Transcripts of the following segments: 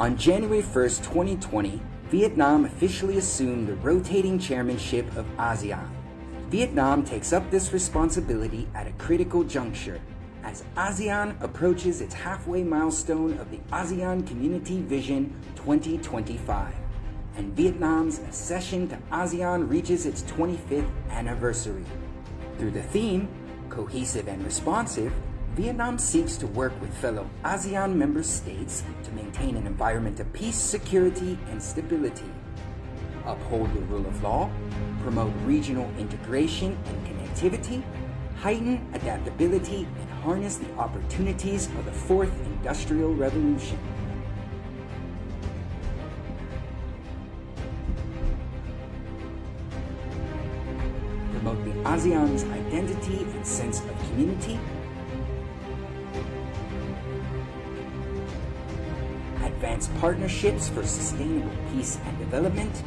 On January 1st, 2020, Vietnam officially assumed the rotating chairmanship of ASEAN. Vietnam takes up this responsibility at a critical juncture as ASEAN approaches its halfway milestone of the ASEAN Community Vision 2025 and Vietnam's accession to ASEAN reaches its 25th anniversary. Through the theme, Cohesive and Responsive, Vietnam seeks to work with fellow ASEAN member states to maintain an environment of peace, security, and stability, uphold the rule of law, promote regional integration and connectivity, heighten adaptability, and harness the opportunities of the fourth industrial revolution. Promote the ASEAN's identity and sense of community, advance partnerships for sustainable peace and development,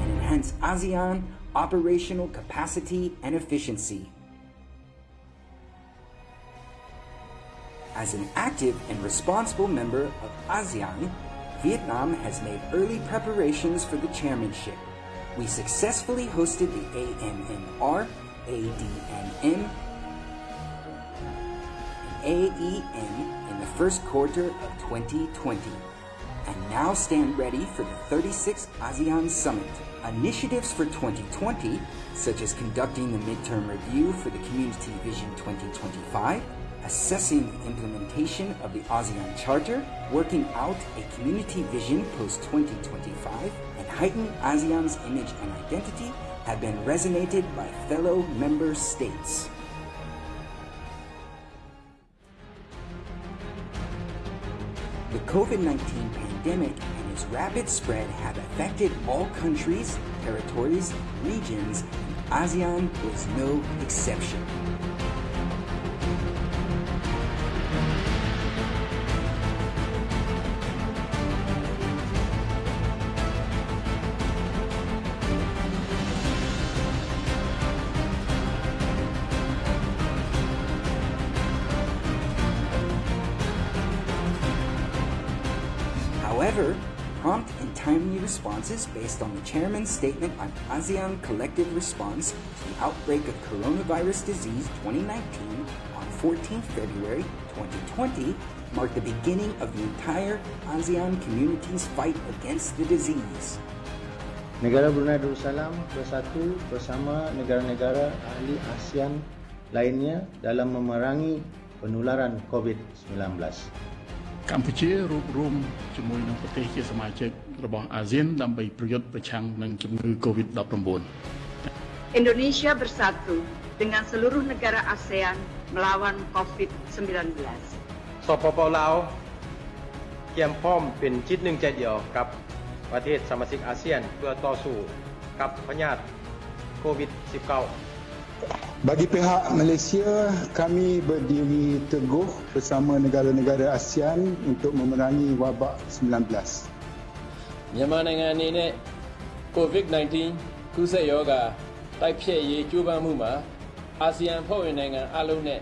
and enhance ASEAN operational capacity and efficiency. As an active and responsible member of ASEAN, Vietnam has made early preparations for the chairmanship. We successfully hosted the AMMR, ADMM, AEM in the first quarter of 2020 and now stand ready for the 36th ASEAN Summit. Initiatives for 2020, such as conducting the midterm review for the Community Vision 2025, assessing the implementation of the ASEAN Charter, working out a community vision post-2025, and heighten ASEAN's image and identity have been resonated by fellow member states. The COVID-19 pandemic and its rapid spread have affected all countries, territories, regions, and ASEAN was no exception. However, prompt and timely responses based on the chairman's statement on ASEAN collective response to the outbreak of coronavirus disease 2019 on 14 February 2020 marked the beginning of the entire ASEAN community's fight against the disease. Negara Brunei Darussalam bersatu bersama negara-negara ahli ASEAN lainnya dalam memerangi penularan COVID-19. កម្ពុជារួបរวมជាមួយនឹងប្រទេសជាសមាជិករបស់អាស៊ានដើម្បីប្រយុទ្ធប្រឆាំងនឹងជំងឺ Covid-19. Indonesia bersatu dengan seluruh negara ASEAN melawan COVID-19. สปปลาวเตรียมพร้อมเป็นจิตหนึ่งใจเดียวกับประเทศสมาชิกอาเซียนเพื่อต่อสู้กับพยาธิโควิด -19 Bagi pihak Malaysia, kami berdiri teguh bersama negara-negara ASEAN untuk memerangi wabak 19. မြန်မာနိုင်ငံအနေနဲ့ COVID-19 ကူးစက်ရောဂါတိုက်ဖျက်ရေးကြိုးပမ်းမှုမှာအာဆီယံဖွဲ့ဝင်နိုင်ငံအလုံးနဲ့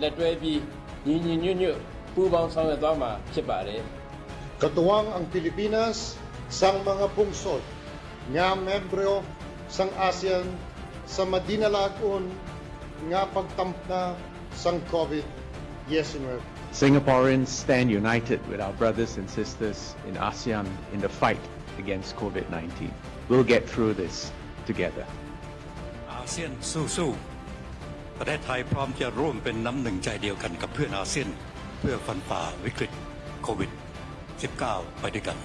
လက်တွဲပြီးညီညီညွတ်ညွတ်ပူးပေါင်းဆောင်ရွက်သွားမှာဖြစ်ပါတယ် Katuwang ang Pilipinas sang mga pungsod nga membro sang ASEAN sa madinalagon nga pagtampna sang COVID-19. Singaporeans stand united with our brothers and sisters in ASEAN in the fight against COVID-19. We'll get through this together. อาเซียนสู้ๆประเทศไทยพร้อมจะร่วมเป็นน้ำหนึ่งใจเดียวกันกับเพื่อนอาเซียน เพื่อฟันฝ่าวิกฤตโควิด -19 ไปด้วยกัน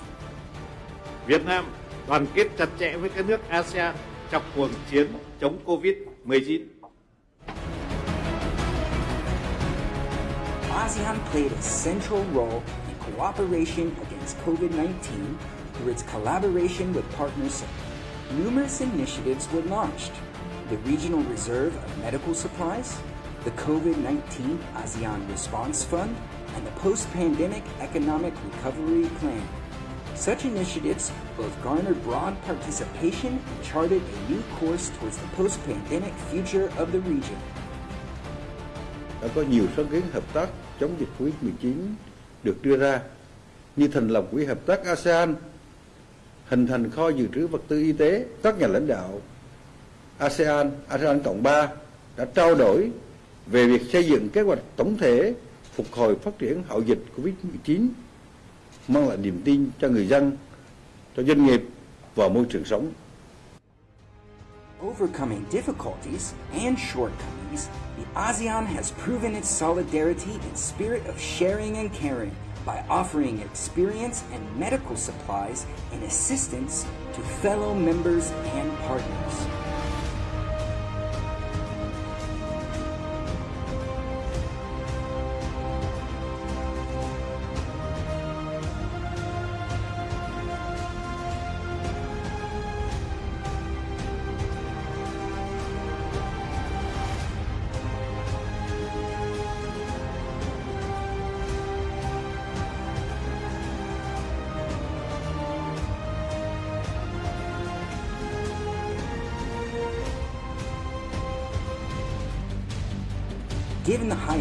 Việt Nam đoàn kết chặt chẽ với các nước ASEAN trong chiến chống Covid-19. ASEAN played a central role in cooperation against COVID-19 through its collaboration with partners. Numerous initiatives were launched. The Regional Reserve of Medical Supplies, the COVID-19 ASEAN Response Fund, and the Post-Pandemic Economic Recovery Plan. Such initiatives both garnered broad participation and charted a new course towards the post-pandemic future of the region. đã có nhiều sáng kiến hợp tác chống dịch Covid-19 được đưa ra như thành lập quỹ hợp tác ASEAN, hình thành kho dự trữ vật tư y tế, các nhà lãnh đạo ASEAN, ASEAN Cộng 3 đã trao đổi về việc xây dựng kế hoạch tổng thể phục hồi phát triển hậu dịch Covid-19 mang lại niềm tin cho người dân, cho doanh nghiệp và môi trường sống. Overcoming difficulties and shortcomings, the ASEAN has proven its solidarity and spirit of sharing and caring by offering experience and medical supplies and assistance to fellow members and partners.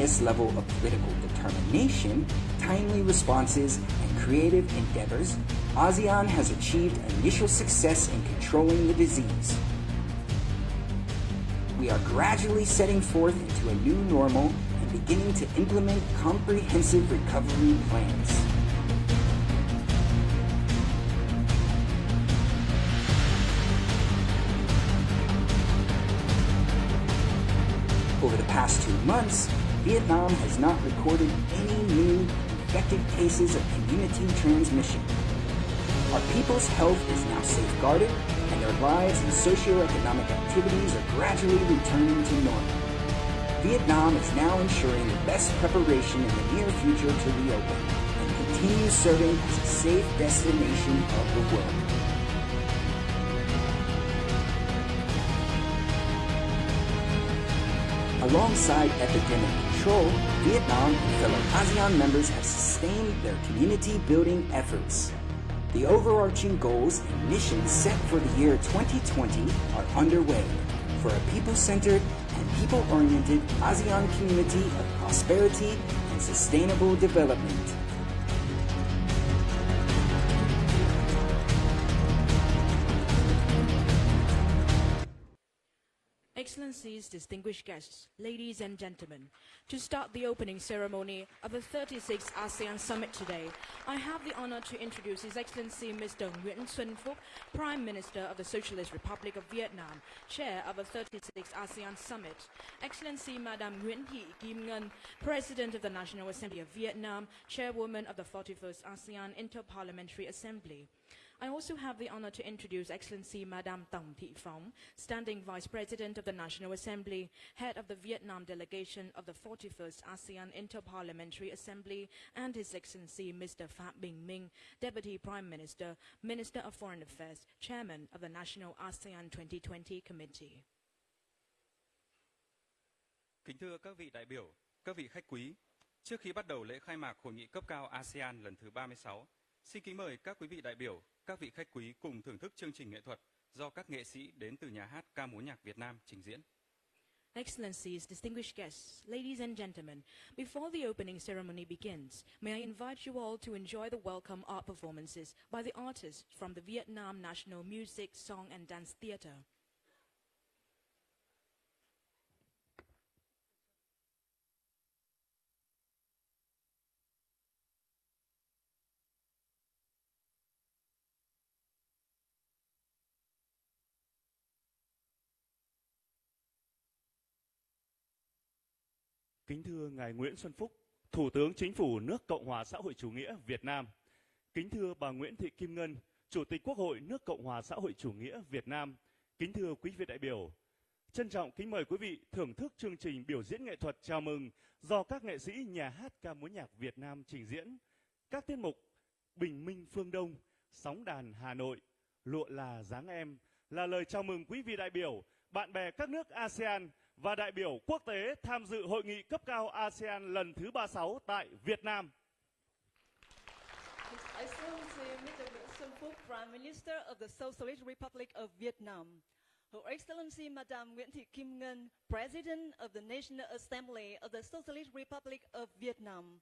Highest level of political determination, timely responses, and creative endeavors, ASEAN has achieved initial success in controlling the disease. We are gradually setting forth into a new normal and beginning to implement comprehensive recovery plans. Over the past two months, Vietnam has not recorded any new infected cases of community transmission. Our people's health is now safeguarded, and their lives and socioeconomic activities are gradually returning to normal. Vietnam is now ensuring the best preparation in the near future to reopen and continue serving as a safe destination of the world. Alongside epidemic control, Vietnam and fellow ASEAN members have sustained their community building efforts. The overarching goals and missions set for the year 2020 are underway for a people-centered and people-oriented ASEAN community of prosperity and sustainable development. Distinguished guests, ladies and gentlemen, to start the opening ceremony of the 36th ASEAN Summit today, I have the honor to introduce His Excellency Mr. Nguyen Xuan Phuc, Prime Minister of the Socialist Republic of Vietnam, Chair of the 36th ASEAN Summit, Excellency Madame Nguyen Thi Kim Ngân, President of the National Assembly of Vietnam, Chairwoman of the 41st ASEAN Interparliamentary Assembly. I also have the honor to introduce Excellency Madame Tòng Thị Phóng, Standing Vice President of the National Assembly, Head of the Vietnam Delegation of the 41st ASEAN Interparliamentary Assembly, and His Excellency Mr. Phạm Bình Minh, Deputy Prime Minister, Minister of Foreign Affairs, Chairman of the National ASEAN 2020 Committee. Kính thưa các vị đại biểu, các vị khách quý, trước khi bắt đầu lễ khai mạc hội nghị cấp cao ASEAN lần thứ 36, xin kính mời các quý vị đại biểu, các vị khách quý cùng thưởng thức chương trình nghệ thuật do các nghệ sĩ đến từ nhà hát ca múa nhạc Việt Nam trình diễn. Excellencies, distinguished guests, ladies and gentlemen, before the opening ceremony begins, may I invite you all to enjoy the welcome art performances by the artists from the Vietnam National Music, Song and Dance Theatre. Kính thưa Ngài Nguyễn Xuân Phúc, Thủ tướng Chính phủ nước Cộng hòa xã hội chủ nghĩa Việt Nam. Kính thưa bà Nguyễn Thị Kim Ngân, Chủ tịch Quốc hội nước Cộng hòa xã hội chủ nghĩa Việt Nam. Kính thưa quý vị đại biểu, trân trọng kính mời quý vị thưởng thức chương trình biểu diễn nghệ thuật chào mừng do các nghệ sĩ nhà hát ca múa nhạc Việt Nam trình diễn. Các tiết mục Bình Minh Phương Đông, Sóng đàn Hà Nội, Lụa là dáng em là lời chào mừng quý vị đại biểu, bạn bè các nước ASEAN và đại biểu quốc tế tham dự hội nghị cấp cao ASEAN lần thứ 36 tại Việt Nam. I His Excellency Mr. Nguyễn Xuân Phúc, Prime Minister of the Socialist Republic of Vietnam. Her Excellency Madame Nguyễn Thị Kim Ngân, President of the National Assembly of the Socialist Republic of Vietnam.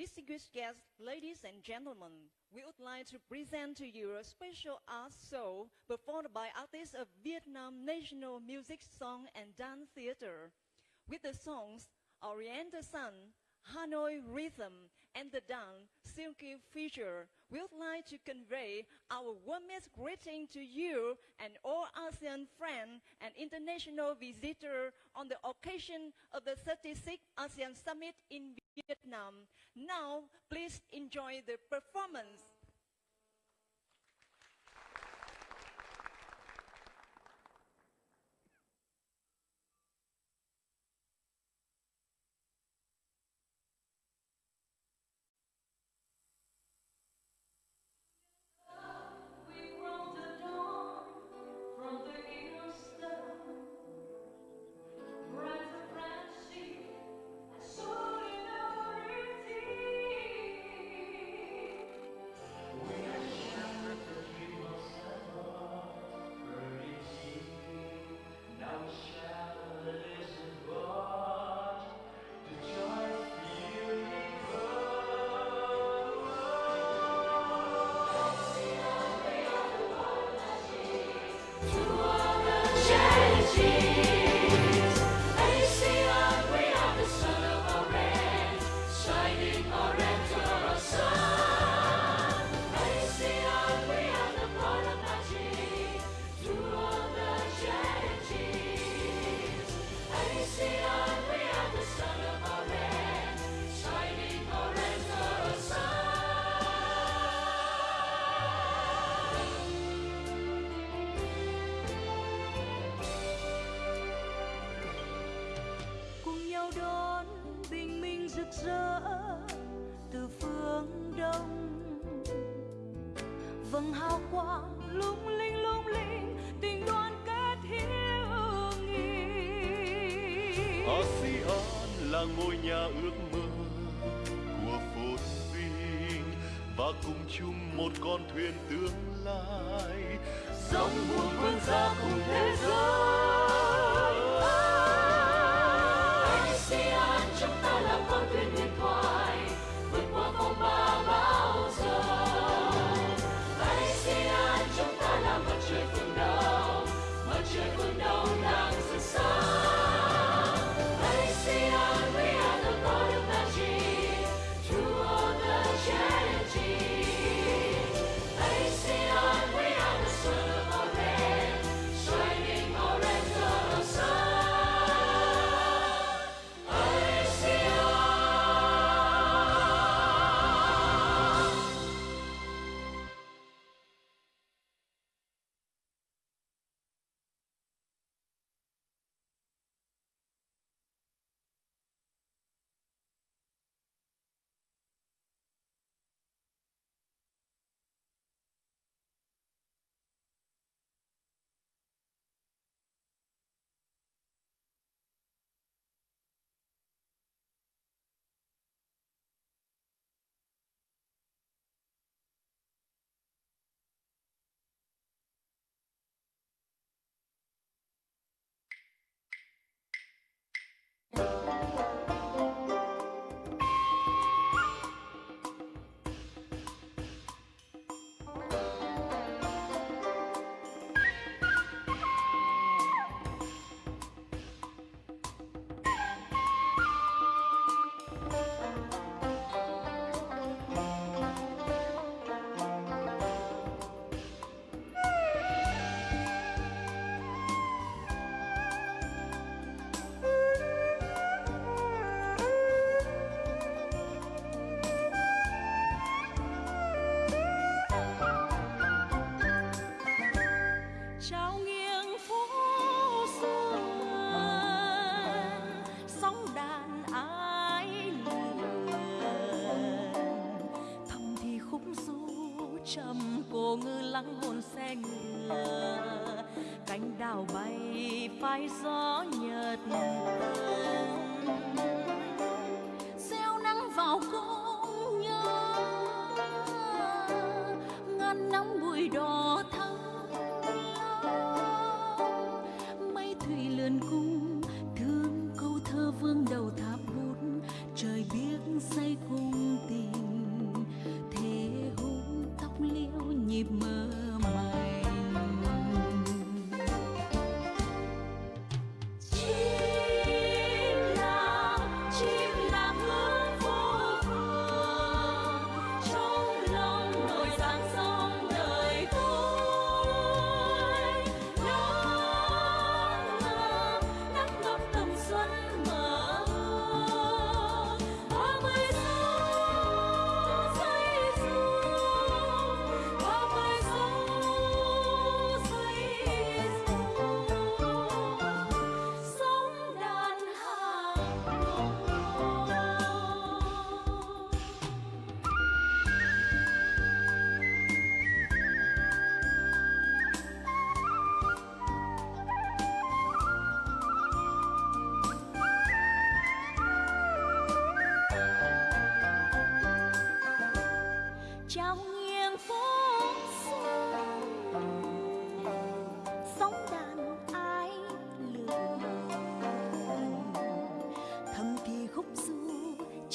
Distinguished guests, ladies and gentlemen, we would like to present to you a special art show performed by artists of Vietnam National Music, Song and Dance Theater. With the songs Oriental Sun, Hanoi Rhythm, and the dance Silky Feature, we would like to convey our warmest greeting to you and all ASEAN friends and international visitors on the occasion of the 36th ASEAN Summit in Vietnam. Now, please enjoy the performance. Rỡ từ phương đông. Vầng hào quang lung linh lung linh, tình đoàn kết hiếu nghị. ASEAN là ngôi nhà ước mơ của phồn vinh, và cùng chung một con thuyền tương lai. Dòng buồm vươn ra cùng thế giới. Lắng hồn xe ngựa. Cánh đào bay phai gió nhợt nhạt.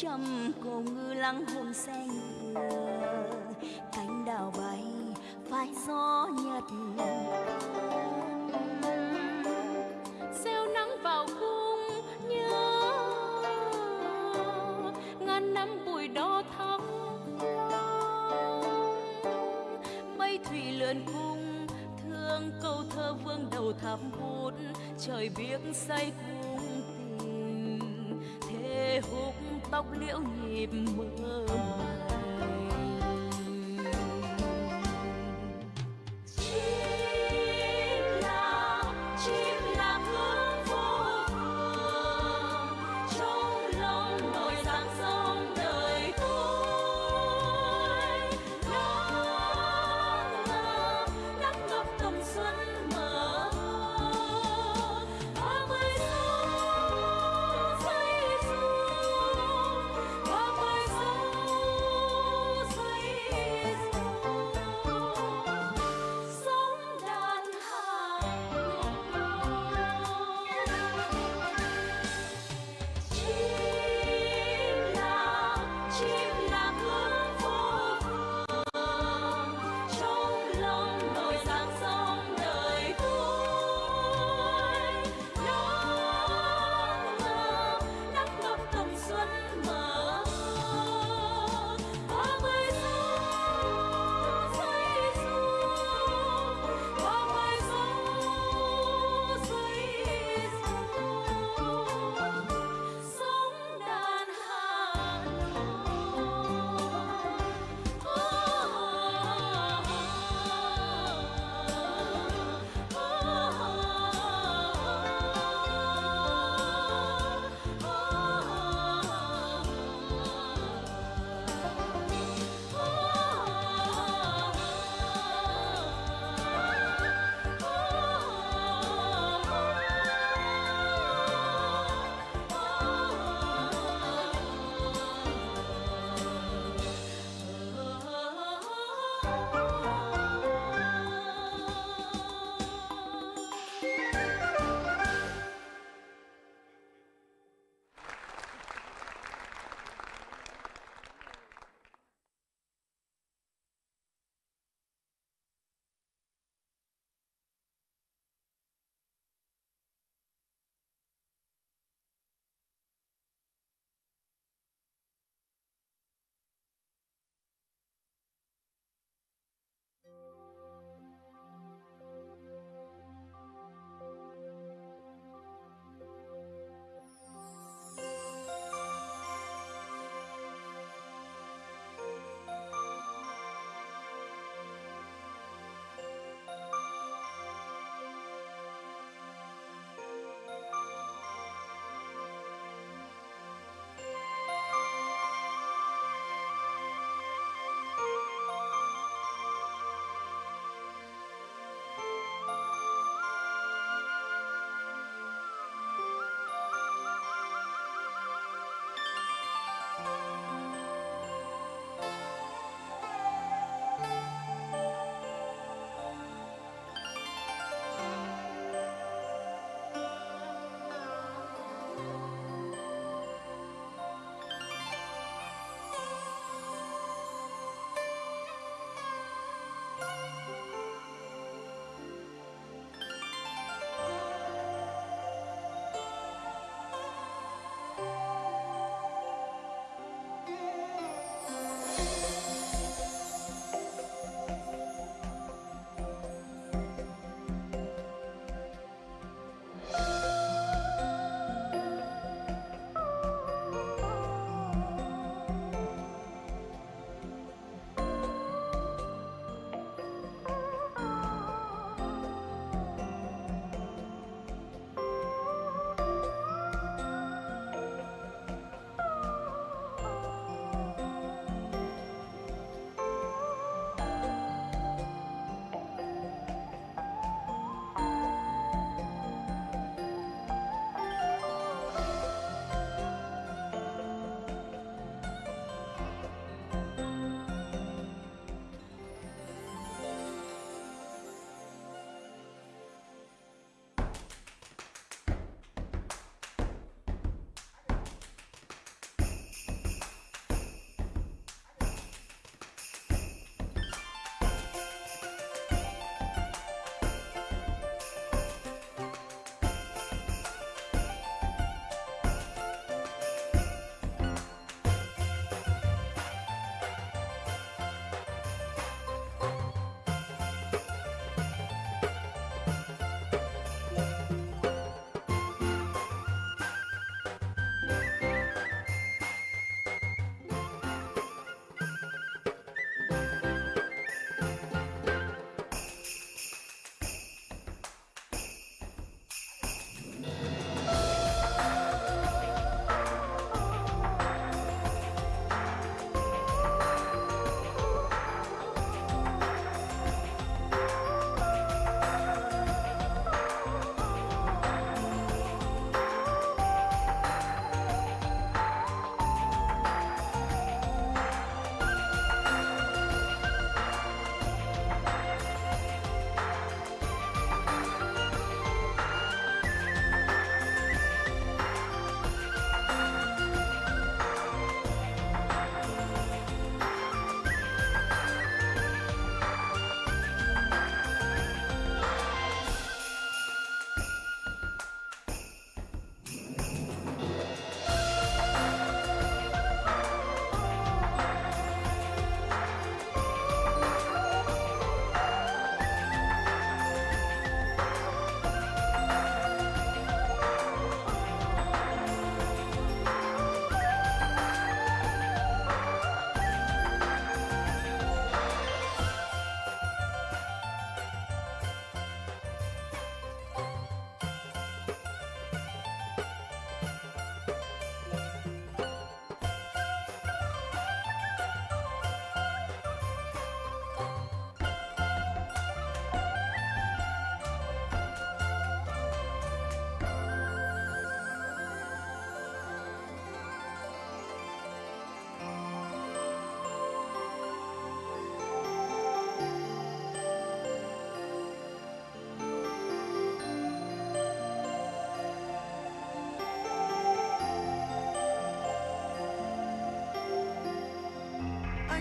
Trăm cô ngư lăng hồn xanh cánh đào bay, phai gió nhật gieo nắng vào cung nhớ. Ngàn năm bụi đỏ thắm mây thủy lượn cung, thương câu thơ vương đầu thắm hút. Trời biếc say cung liễu nhịp mơ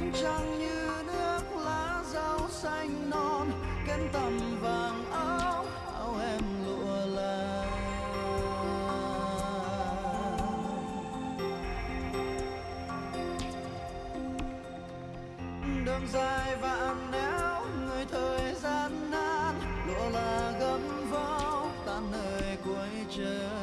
ánh trăng như nước lá rau xanh non, kén tằm vàng áo áo em lụa là đường dài vạn nẻo người thời gian nan, lụa là gấm vó tan nơi cuối trời.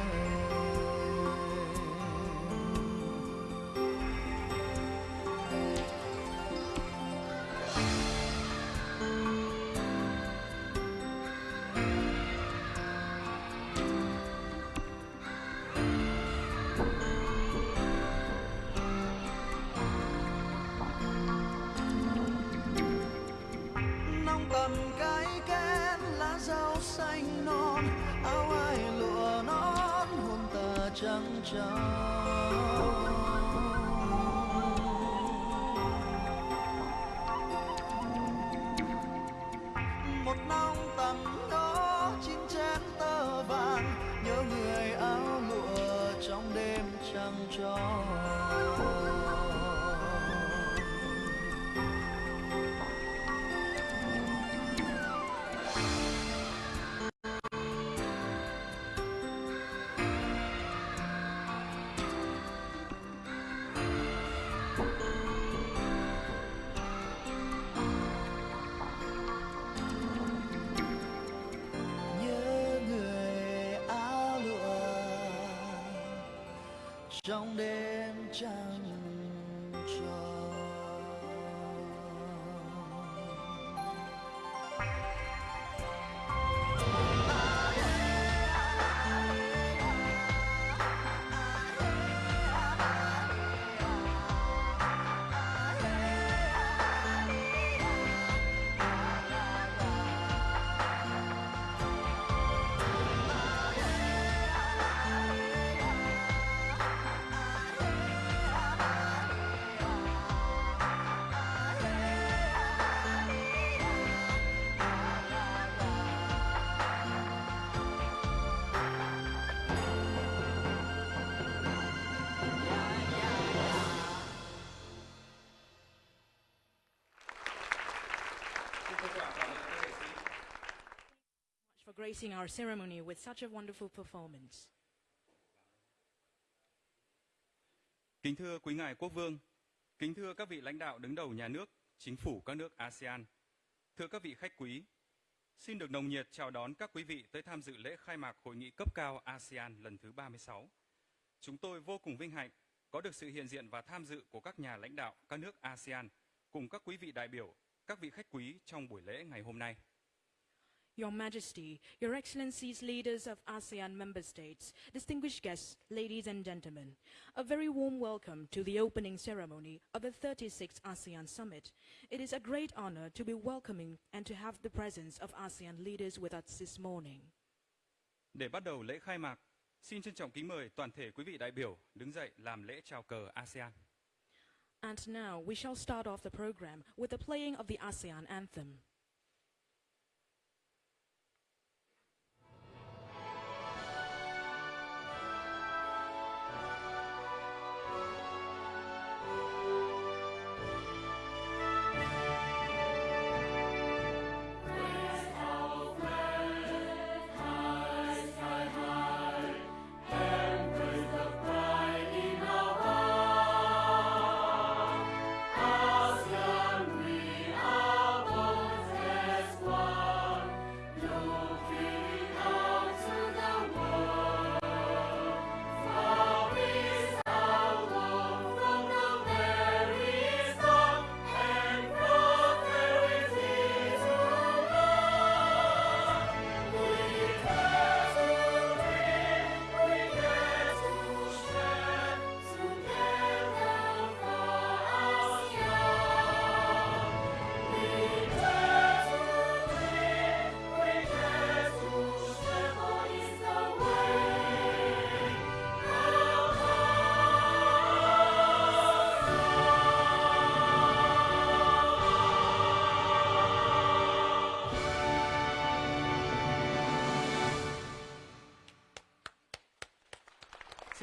中。Trong đêm trăng for gracing our ceremony with such a wonderful performance. Kính thưa quý ngài quốc vương, kính thưa các vị lãnh đạo đứng đầu nhà nước, chính phủ các nước ASEAN, thưa các vị khách quý, xin được nồng nhiệt chào đón các quý vị tới tham dự lễ khai mạc hội nghị cấp cao ASEAN lần thứ 36. Chúng tôi vô cùng vinh hạnh có được sự hiện diện và tham dự của các nhà lãnh đạo các nước ASEAN cùng các quý vị đại biểu, các vị khách quý trong buổi lễ ngày hôm nay. Your Majesty, Your Excellencies, leaders of ASEAN member states, distinguished guests, ladies and gentlemen, a very warm welcome to the opening ceremony of the 36th ASEAN Summit. It is a great honor to be welcoming and to have the presence of ASEAN leaders with us this morning. Để bắt đầu lễ khai mạc, xin trân trọng kính mời toàn thể quý vị đại biểu đứng dậy làm lễ chào cờ ASEAN. And now we shall start off the program with the playing of the ASEAN anthem.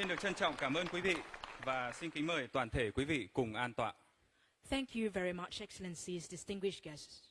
Xin được trân trọng cảm ơn quý vị và xin kính mời toàn thể quý vị cùng an tọa. Thank you very much, Excellencies, distinguished guests.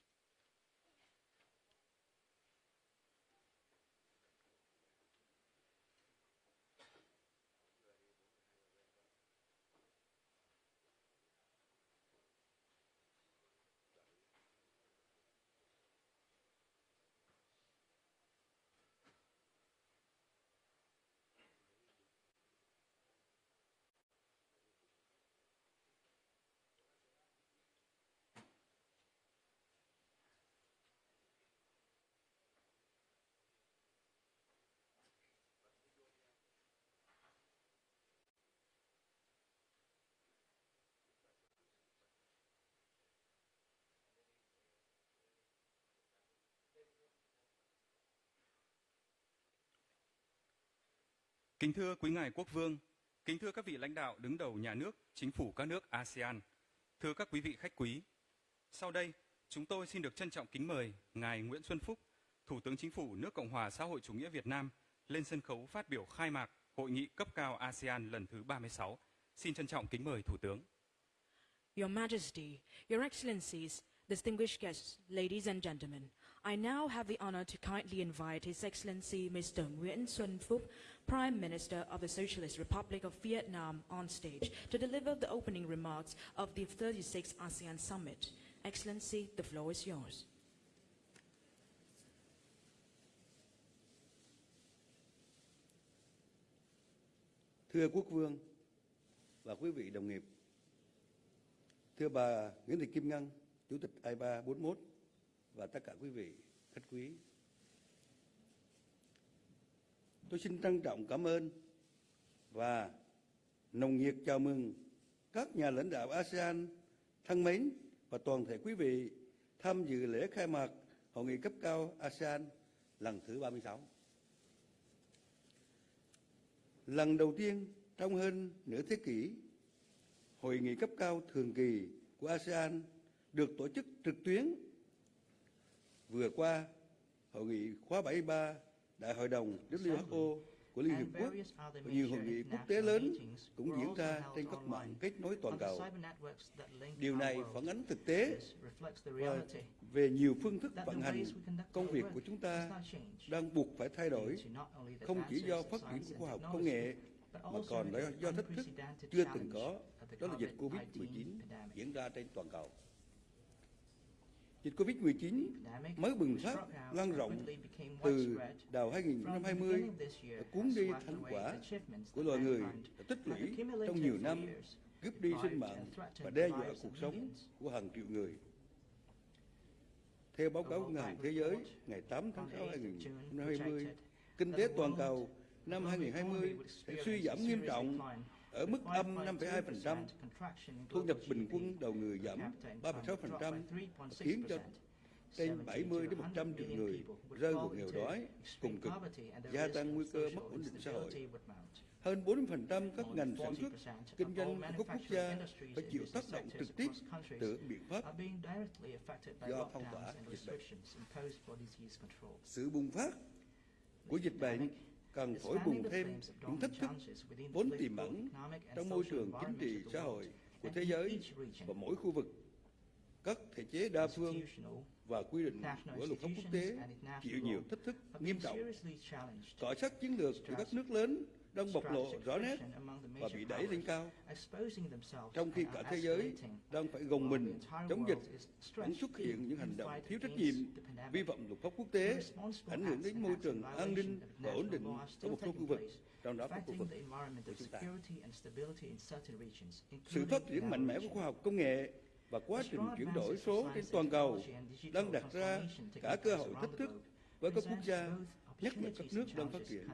Kính thưa quý ngài quốc vương, kính thưa các vị lãnh đạo đứng đầu nhà nước, chính phủ các nước ASEAN, thưa các quý vị khách quý. Sau đây, chúng tôi xin được trân trọng kính mời ngài Nguyễn Xuân Phúc, Thủ tướng Chính phủ nước Cộng hòa xã hội chủ nghĩa Việt Nam lên sân khấu phát biểu khai mạc hội nghị cấp cao ASEAN lần thứ 36. Xin trân trọng kính mời Thủ tướng. Your Majesty, Your Excellencies, distinguished guests, ladies and gentlemen, I now have the honor to kindly invite His Excellency Mr. Nguyen Xuân Phúc, Prime Minister of the Socialist Republic of Vietnam, on stage to deliver the opening remarks of the 36th ASEAN Summit. Excellency, the floor is yours. Thưa Quốc vương và quý vị đồng nghiệp, thưa bà Nguyễn Thị Kim Ngân, Chủ tịch AIPA 41 và tất cả quý vị khách quý. Tôi xin trân trọng cảm ơn và nồng nhiệt chào mừng các nhà lãnh đạo ASEAN thân mến và toàn thể quý vị tham dự lễ khai mạc Hội nghị cấp cao ASEAN lần thứ 36. Lần đầu tiên trong hơn nửa thế kỷ, Hội nghị cấp cao thường kỳ của ASEAN được tổ chức trực tuyến. Vừa qua, Hội nghị khóa 73 Đại hội đồng WHO của Liên Hiệp Quốc và nhiều hội nghị quốc tế lớn cũng diễn ra trên các mạng kết nối toàn cầu. Điều này phản ánh thực tế và về nhiều phương thức vận hành công việc của chúng ta đang buộc phải thay đổi, không chỉ do phát triển của khoa học công nghệ mà còn là do thách thức chưa từng có, đó là dịch Covid-19 diễn ra trên toàn cầu. Dịch Covid-19 mới bùng phát lan rộng từ đầu 2020 đã cuốn đi thành quả của loài người đã tích lũy trong nhiều năm, cướp đi sinh mạng và đe dọa cuộc sống của hàng triệu người. Theo báo cáo Ngân hàng Thế giới ngày 8 tháng 6 2020, kinh tế toàn cầu năm 2020 sẽ suy giảm nghiêm trọng ở mức âm 5,2%, thu nhập bình quân đầu người giảm 3,6%, khiến cho trên 70 đến 100 triệu người rơi vào nghèo đói, cùng cực, gia tăng nguy cơ mất ổn định xã hội. Hơn 40% các ngành sản xuất, kinh doanh của các quốc gia phải chịu tác động trực tiếp từ biện pháp do phong tỏa dịch bệnh. Sự bùng phát của dịch bệnh cần phổi bùng thêm những thách thức vốn tiềm ẩn trong môi trường chính trị xã hội của thế giới và mỗi khu vực. Các thể chế đa phương và quy định của luật pháp quốc tế chịu nhiều thách thức nghiêm trọng. Cọ sát chiến lược của các nước lớn đang bộc lộ rõ nét và bị đẩy lên cao, trong khi cả thế giới đang phải gồng mình chống dịch, vẫn xuất hiện những hành động thiếu trách nhiệm, vi phạm luật pháp quốc tế, ảnh hưởng đến môi trường an ninh và ổn định ở một số khu vực, trong đó có khu vực của chúng ta. Sự phát triển mạnh mẽ của khoa học công nghệ và quá trình chuyển đổi số trên toàn cầu đang đặt ra cả cơ hội thách thức với các quốc gia, nhất là các nước đang phát triển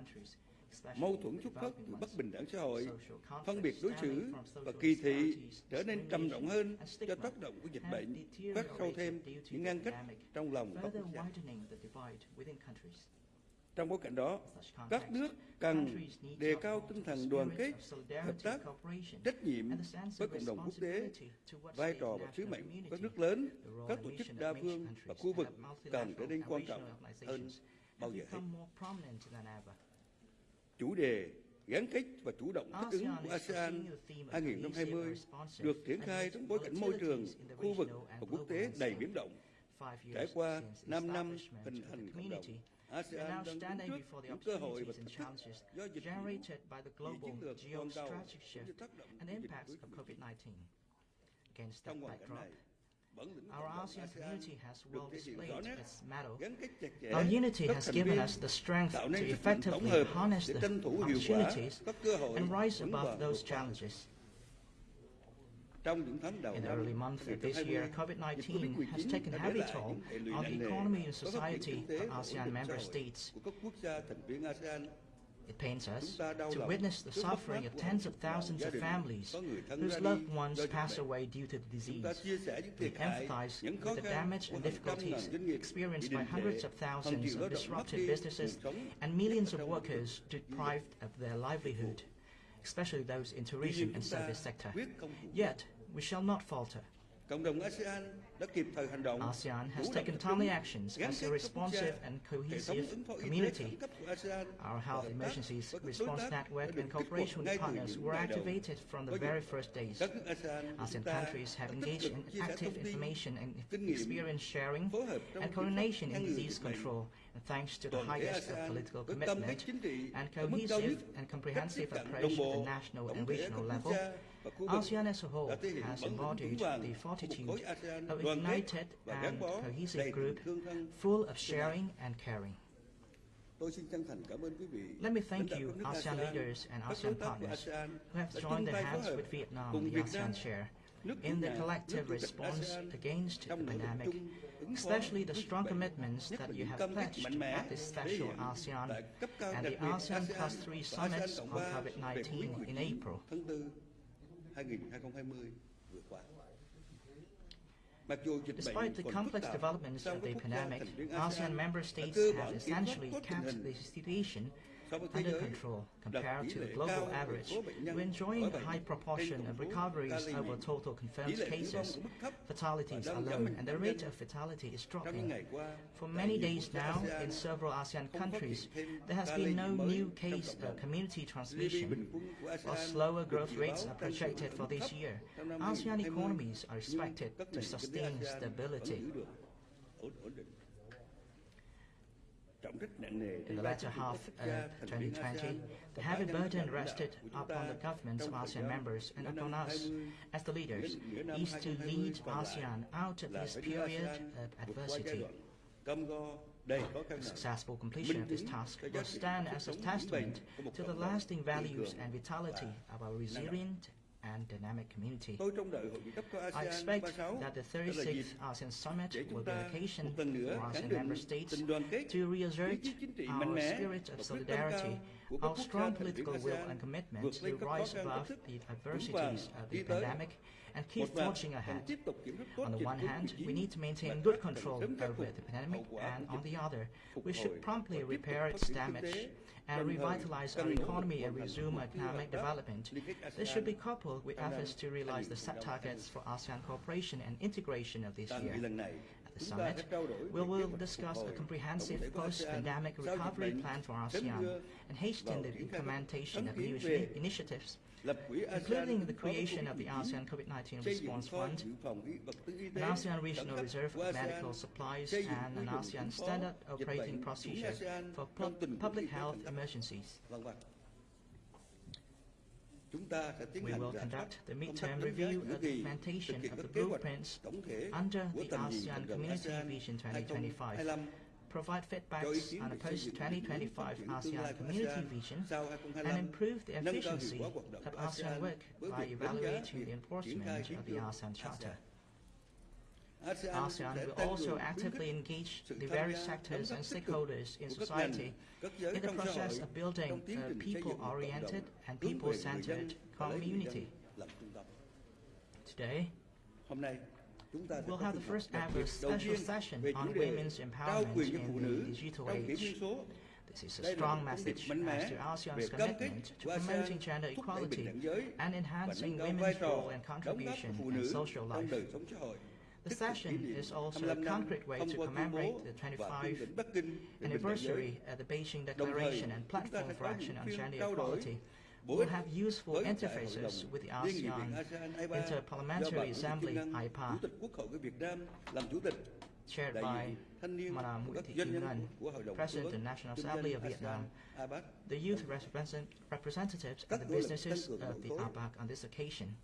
mâu thuẫn xuất phát từ bất bình đẳng xã hội, phân biệt đối xử và kỳ thị trở nên trầm trọng hơn do tác động của dịch bệnh, phát sâu thêm những ngăn cách trong lòng các quốc gia. Trong bối cảnh đó, các nước cần đề cao tinh thần đoàn kết, hợp tác, trách nhiệm với cộng đồng quốc tế, vai trò và sứ mệnh của các nước lớn, các tổ chức đa phương và khu vực cần trở nên quan trọng hơn bao giờ hết chủ đề gắn kết và chủ động thích ứng của ASEAN 2020 được triển khai trong bối cảnh môi trường, khu vực và quốc tế đầy biến động. Trải qua 5 năm hình thành cộng đồng, ASEAN đang đứng trước những cơ hội và thách thức do dịch vụ, chiến lược toàn cầu cũng như tác động của dịch covid-19. Trong hoàn cảnh này, Our ASEAN community has well displayed its mettle. Our unity has given us the strength to effectively harness the opportunities and rise above those challenges. In the early months of this year, COVID-19 has taken heavy toll on the economy and society of ASEAN member states. It pains us to witness the suffering of tens of thousands of families whose loved ones pass away due to the disease. We empathize with the damage and difficulties experienced by hundreds of thousands of disrupted businesses and millions of workers deprived of their livelihood, especially those in tourism and service sector. Yet, we shall not falter. ASEAN has taken timely actions as a responsive and cohesive community. Our health emergencies response network and cooperation with partners were activated from the very first days. ASEAN countries have engaged in active information and experience sharing and coordination in disease control, and thanks to the highest political commitment and cohesive and comprehensive approach at the national and regional level, ASEAN as a whole has embodied the fortitude of a united and cohesive group full of sharing and caring. Let me thank you, ASEAN leaders and ASEAN partners, who have joined their hands with Vietnam, the ASEAN chair, in the collective response against the pandemic, especially the strong commitments that you have pledged at the special ASEAN and the ASEAN Plus 3 summits on COVID-19 in April. 2020 vừa qua. Despite the complex developments of the pandemic, ASEAN member states have essentially kept the situation under control compared to the global average. We're enjoying a high proportion of recoveries over total confirmed cases. Fatalities are low and the rate of fatality is dropping. For many days now, in several ASEAN countries, there has been no new case of uh, community transmission. While slower growth rates are projected for this year, ASEAN economies are expected to sustain stability. In the latter half of 2020, the heavy burden rested upon the governments of ASEAN members and upon us as the leaders is to lead ASEAN out of this period of adversity. The successful completion of this task will stand as a testament to the lasting values and vitality of our resilient and dynamic community. I expect that the 36th ASEAN Summit will be an occasion for ASEAN member states to reassert our spirit of solidarity our strong political will and commitment to rise above the adversities of the pandemic and keep forging ahead. On the one hand, we need to maintain good control over the pandemic, and on the other, we should promptly repair its damage and revitalize our economy and resume economic development. This should be coupled with efforts to realize the set targets for ASEAN cooperation and integration of this year at the summit, we will discuss a comprehensive post-pandemic recovery plan for ASEAN and hasten the implementation of new initiatives, including the creation of the ASEAN COVID-19 Response Fund, an ASEAN Regional Reserve of Medical Supplies, and an ASEAN Standard Operating Procedure for Public Health Emergencies the ASEAN Charter. ASEAN ASEAN sẽ will tăng also cường actively khuyến engage sự the tham various gia, sectors đóng and góp tích cực stakeholders in của các ngành, society các giới in the efficiency of ASEAN work by evaluating the enforcement of the ASEAN một cộng will also actively engage the various sectors and stakeholders in society. In the process of building a people-oriented and people-centered community. Today, We'll have the first ever special session on women's empowerment in the digital age. This is a Đây là một strong message as to ASEAN's commitment to promoting gender equality bình đẳng giới and enhancing nâng cao vai women's role and đóng góp của contribution in social life. Đời sống xã hội. The Tích cực kỷ session is also a concrete way to commemorate the 25th lĩnh Bắc Kinh về bình đẳng giới. anniversary of the Beijing Declaration and Platform for Action on Gender equality. We'll have useful interfaces with the ASEAN Interparliamentary Assembly AIPA chaired by Madam Nguyễn Thị Kim Ngân, President of the National Assembly of Vietnam, the youth representatives and the businesses of the ABAC on this occasion.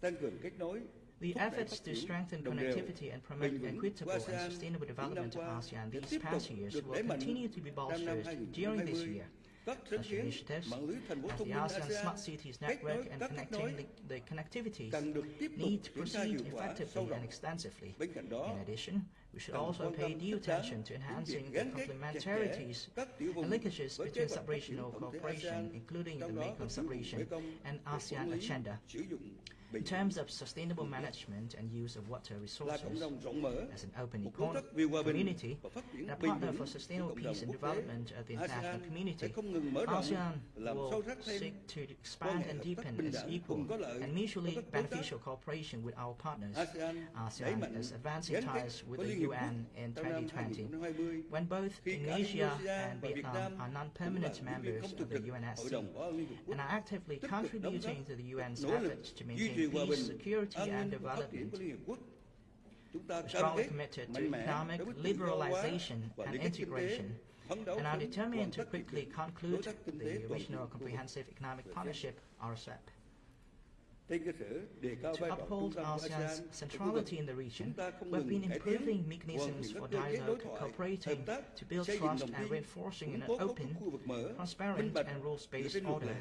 The efforts to strengthen connectivity and promote equitable and sustainable development of ASEAN these past years will continue to be bolstered during this year. Such initiatives as the ASEAN Smart Cities Network and connecting the, the connectivities need to proceed effectively and extensively. In addition, we should also pay due attention to enhancing the complementarities and linkages between sub-regional cooperation, including the Mekong sub-region and ASEAN agenda. In terms of sustainable management and use of water resources, as an open economy, community and a partner for sustainable peace and development of the international community, ASEAN will seek to expand and deepen its equal and mutually beneficial cooperation with our partners. ASEAN is advancing ties with the UN in 2020, when both Indonesia and Vietnam are non-permanent members of the UNSC and are actively contributing to the UN's efforts to maintain peace, security and development. Strongly committed to economic liberalization and integration and are determined to quickly conclude the Regional Comprehensive Economic Partnership, RCEP. To uphold ASEAN's centrality in the region, we've been improving mechanisms for dialogue, cooperating to build trust and reinforcing an open, transparent and rules-based order.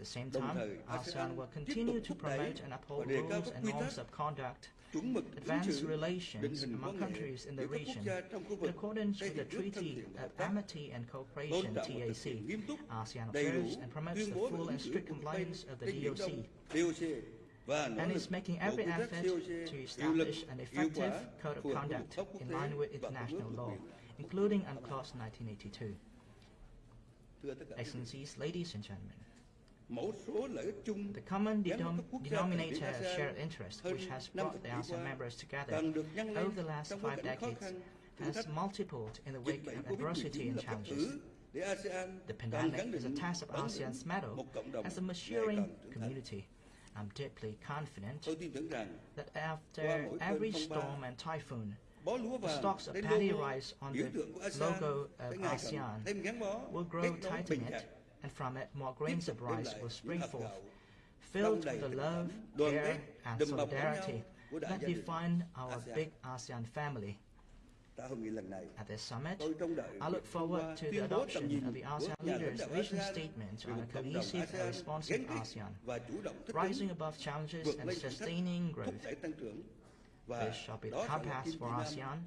At the same time, ASEAN will continue to promote and uphold rules and norms of conduct, advance relations among countries in the region in accordance with the Treaty of Amity and Cooperation (TAC). ASEAN observes and promotes the full and strict compliance of the DOC and is making every effort to establish an effective code of conduct in line with international law, including UNCLOS 1982. Excellencies, ladies and gentlemen, the common denom denominator of shared interest, which has brought the ASEAN members together over the last five decades, has multiplied in the wake of adversity and challenges. The pandemic is a test of ASEAN's mettle as a maturing community. I'm deeply confident that after every storm and typhoon, the stalks of paddy rice on the logo of ASEAN will grow tight and from it more grains of rice will spring forth, filled with the love, care, and solidarity that define our big ASEAN family. At this summit, I look forward to the adoption of the ASEAN leaders' vision statement on a cohesive and responsive ASEAN, rising above challenges and sustaining growth. This shall be the compass for ASEAN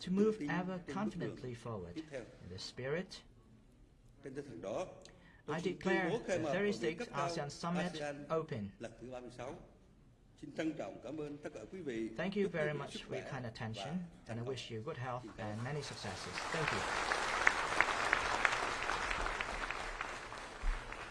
to move ever confidently forward. In this spirit, I declare the 36th ASEAN Summit open. Thank you very much for your kind attention, and I wish you good health and many successes. Thank you.